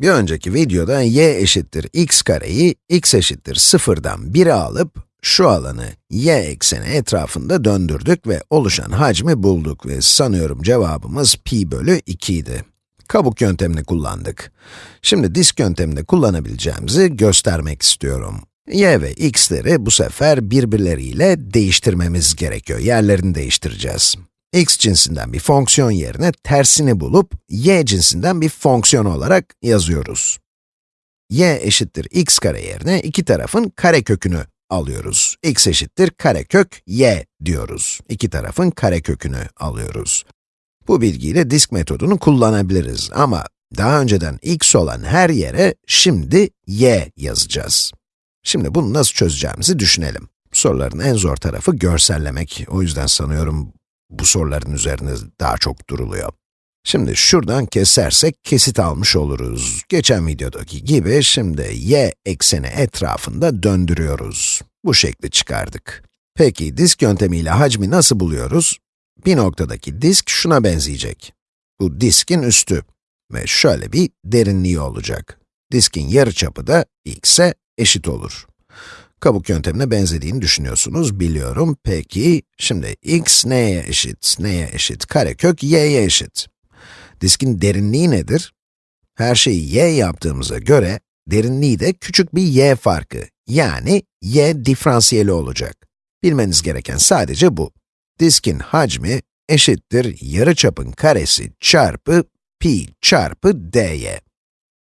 Bir önceki videoda y eşittir x kareyi x eşittir 0'dan 1'e alıp şu alanı y ekseni etrafında döndürdük ve oluşan hacmi bulduk ve sanıyorum cevabımız pi bölü 2 idi. Kabuk yöntemini kullandık. Şimdi disk yöntemini kullanabileceğimizi göstermek istiyorum. y ve x'leri bu sefer birbirleriyle değiştirmemiz gerekiyor. Yerlerini değiştireceğiz x cinsinden bir fonksiyon yerine tersini bulup y cinsinden bir fonksiyon olarak yazıyoruz. y eşittir x kare yerine iki tarafın karekökünü alıyoruz. x eşittir karekök y diyoruz. İki tarafın karekökünü alıyoruz. Bu bilgiyle disk metodunu kullanabiliriz ama daha önceden x olan her yere şimdi y yazacağız. Şimdi bunu nasıl çözeceğimizi düşünelim. Soruların en zor tarafı görsellemek. O yüzden sanıyorum bu soruların üzerine daha çok duruluyor. Şimdi şuradan kesersek kesit almış oluruz. Geçen videodaki gibi şimdi y ekseni etrafında döndürüyoruz. Bu şekli çıkardık. Peki disk yöntemiyle hacmi nasıl buluyoruz? Bir noktadaki disk şuna benzeyecek. Bu diskin üstü ve şöyle bir derinliği olacak. Diskin yarıçapı da x'e eşit olur kabuk yöntemine benzediğini düşünüyorsunuz, biliyorum. Peki, şimdi x neye eşit, neye eşit? Karekök y'ye eşit. Diskin derinliği nedir? Her şeyi y yaptığımıza göre, derinliği de küçük bir y farkı, yani y diferansiyeli olacak. Bilmeniz gereken sadece bu. Diskin hacmi eşittir yarıçapın karesi çarpı pi çarpı dy.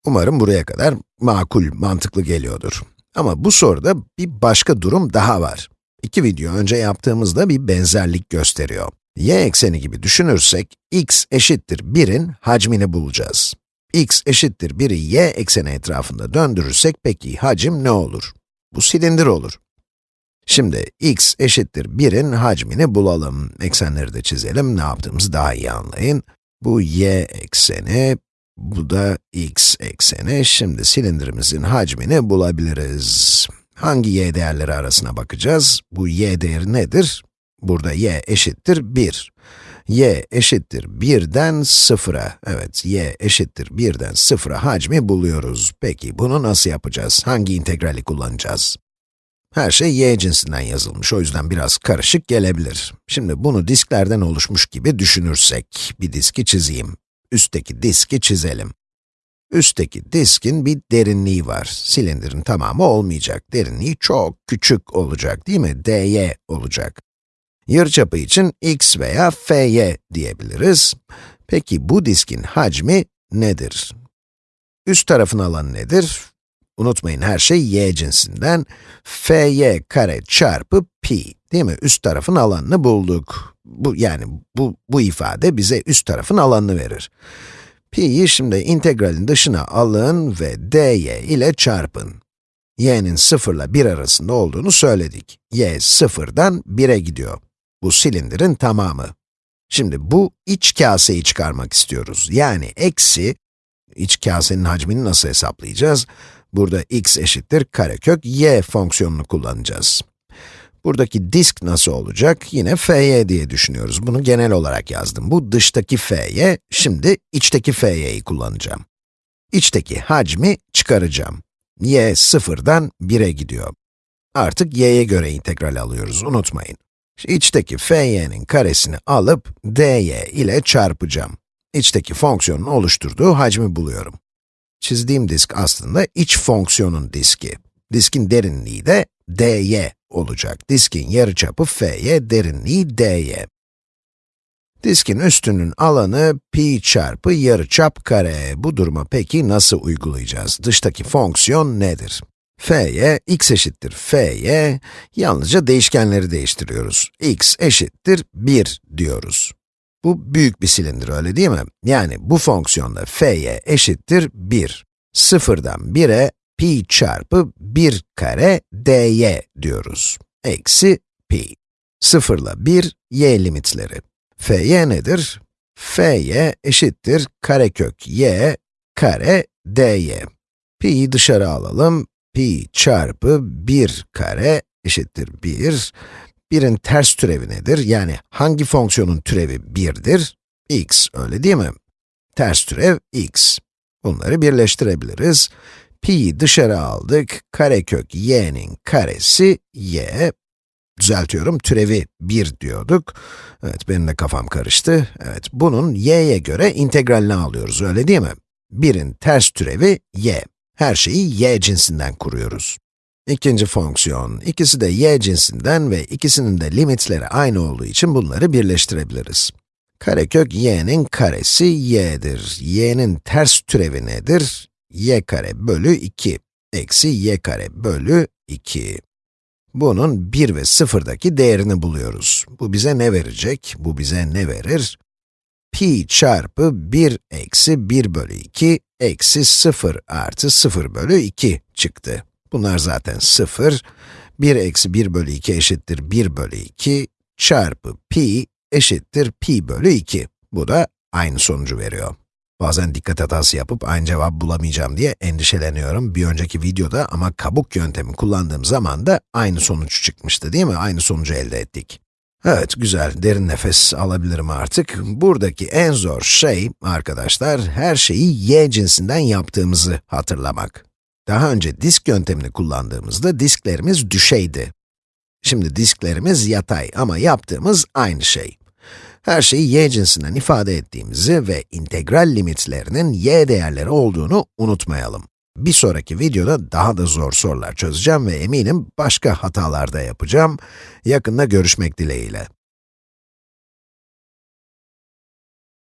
Umarım buraya kadar makul, mantıklı geliyordur. Ama bu soruda bir başka durum daha var. İki video önce yaptığımızda bir benzerlik gösteriyor. y ekseni gibi düşünürsek, x eşittir 1'in hacmini bulacağız. x eşittir 1'i y ekseni etrafında döndürürsek peki hacim ne olur? Bu silindir olur. Şimdi x eşittir 1'in hacmini bulalım. Eksenleri de çizelim, ne yaptığımızı daha iyi anlayın. Bu y ekseni, bu da x ekseni. Şimdi silindirimizin hacmini bulabiliriz. Hangi y değerleri arasına bakacağız? Bu y değeri nedir? Burada y eşittir 1. y eşittir 1'den 0'a. Evet, y eşittir 1'den 0'a hacmi buluyoruz. Peki, bunu nasıl yapacağız? Hangi integrali kullanacağız? Her şey y cinsinden yazılmış, o yüzden biraz karışık gelebilir. Şimdi bunu disklerden oluşmuş gibi düşünürsek, bir diski çizeyim üstteki diski çizelim. Üstteki diskin bir derinliği var. Silindirin tamamı olmayacak. Derinliği çok küçük olacak, değil mi? dy olacak. Yarıçapı için x veya fy diyebiliriz. Peki bu diskin hacmi nedir? Üst tarafın alanı nedir? Unutmayın her şey y cinsinden. fy kare çarpı pi, değil mi? Üst tarafın alanını bulduk bu yani bu, bu ifade bize üst tarafın alanını verir. Pi'yi şimdi integralin dışına alın ve dy ile çarpın. y'nin 0 ile 1 arasında olduğunu söyledik. y 0'dan 1'e gidiyor. Bu silindirin tamamı. Şimdi bu iç kaseyi çıkarmak istiyoruz. Yani eksi, iç kasenin hacmini nasıl hesaplayacağız? Burada x eşittir karekök y fonksiyonunu kullanacağız. Buradaki disk nasıl olacak? Yine fy diye düşünüyoruz. Bunu genel olarak yazdım. Bu dıştaki fy, şimdi içteki fy'yi kullanacağım. İçteki hacmi çıkaracağım. y sıfırdan 1'e gidiyor. Artık y'ye göre integral alıyoruz, unutmayın. İçteki fy'nin karesini alıp dy ile çarpacağım. İçteki fonksiyonun oluşturduğu hacmi buluyorum. Çizdiğim disk aslında iç fonksiyonun diski. Diskin derinliği de dy olacak. Diskin yarıçapı f'ye, derinliği d'ye. Diskin üstünün alanı pi çarpı yarıçap kare. Bu duruma peki nasıl uygulayacağız? Dıştaki fonksiyon nedir? f'ye, x eşittir f'ye, yalnızca değişkenleri değiştiriyoruz. x eşittir 1 diyoruz. Bu büyük bir silindir, öyle değil mi? Yani bu fonksiyonda f'ye eşittir 1. Sıfırdan 1'e pi çarpı 1 kare dy diyoruz. Eksi pi. 0 ile 1, y limitleri. fy nedir? fy eşittir karekök y kare dy. pi'yi dışarı alalım. pi çarpı 1 kare eşittir 1. 1'in ters türevi nedir? Yani hangi fonksiyonun türevi 1'dir? x, öyle değil mi? Ters türev x. Bunları birleştirebiliriz. Pi'yi dışarı aldık, karekök y'nin karesi y, düzeltiyorum, türevi 1 diyorduk. Evet, benim de kafam karıştı. Evet, bunun y'ye göre integralini alıyoruz, öyle değil mi? 1'in ters türevi y. Her şeyi y cinsinden kuruyoruz. İkinci fonksiyon, ikisi de y cinsinden ve ikisinin de limitleri aynı olduğu için bunları birleştirebiliriz. Karekök y'nin karesi y'dir. y'nin ters türevi nedir? Y kare bölü 2 eksi y kare bölü 2. Bunun 1 ve 0'daki değerini buluyoruz. Bu bize ne verecek? Bu bize ne verir? pi çarpı 1 eksi 1 bölü 2 eksi 0 artı 0 bölü 2 çıktı. Bunlar zaten 0. 1 eksi 1 bölü 2 eşittir 1 bölü 2 çarpı pi eşittir pi bölü 2. Bu da aynı sonucu veriyor. Bazen dikkat hatası yapıp aynı cevap bulamayacağım diye endişeleniyorum bir önceki videoda ama kabuk yöntemi kullandığım zaman da aynı sonuç çıkmıştı değil mi? Aynı sonucu elde ettik. Evet, güzel. Derin nefes alabilirim artık. Buradaki en zor şey, arkadaşlar, her şeyi y cinsinden yaptığımızı hatırlamak. Daha önce disk yöntemini kullandığımızda disklerimiz düşeydi. Şimdi disklerimiz yatay ama yaptığımız aynı şey. Her şeyi y cinsinden ifade ettiğimizi ve integral limitlerinin y değerleri olduğunu unutmayalım. Bir sonraki videoda daha da zor sorular çözeceğim ve eminim başka hatalar da yapacağım. Yakında görüşmek dileğiyle.